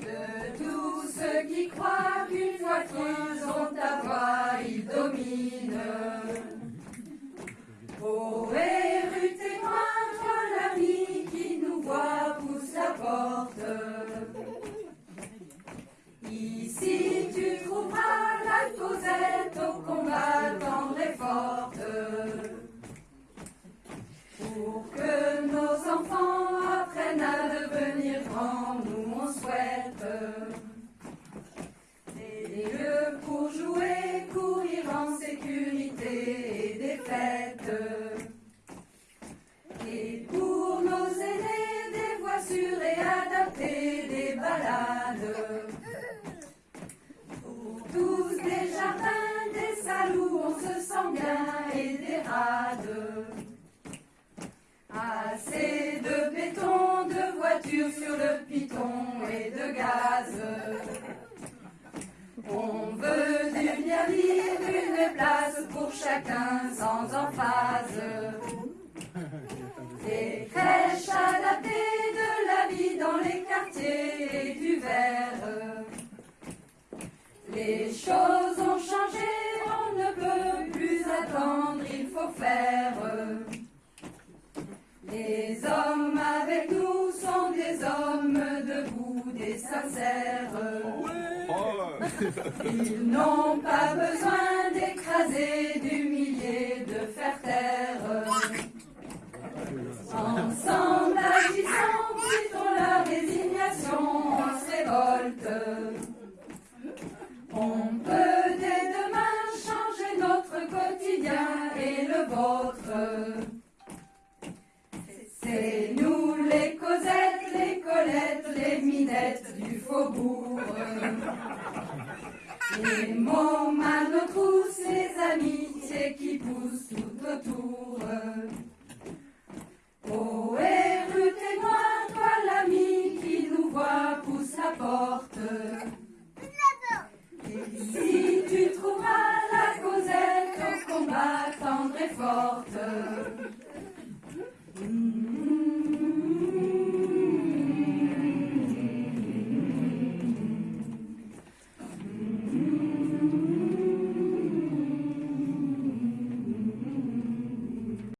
De tous ceux qui croient qu'une fois qu'ils ont ta voix, ils dominent. Ô érudit contre l'ami qui nous voit pousse la porte. Ici tu trouveras la causette au combat tendre et forte. Pour que des lieux pour jouer, courir en sécurité et des fêtes. Et pour nos aînés, des voies sûres et adaptées, des balades. Pour tous des jardins, des salles on se sent bien et des rades. Sur le piton et de gaz. On veut du bien vivre, une place pour chacun sans emphase. Des crèches adaptées de la vie dans les quartiers et du verre. Les choses ont changé, on ne peut plus attendre, il faut faire. Les hommes sincères. Ils n'ont pas besoin d'écraser, d'humilier, de faire taire. Ensemble agissant, quittons la résignation, on se révolte. On peut dès demain changer notre quotidien et le vôtre. C'est nous les Cosettes, les Colettes, les Minettes faubourg. Les mots mal nos trousses, les amitiés qui poussent tout autour. Oh, et rue témoin, toi l'ami qui nous voit, pousse la porte. Et si tu trouveras la causette au combat tendre et forte.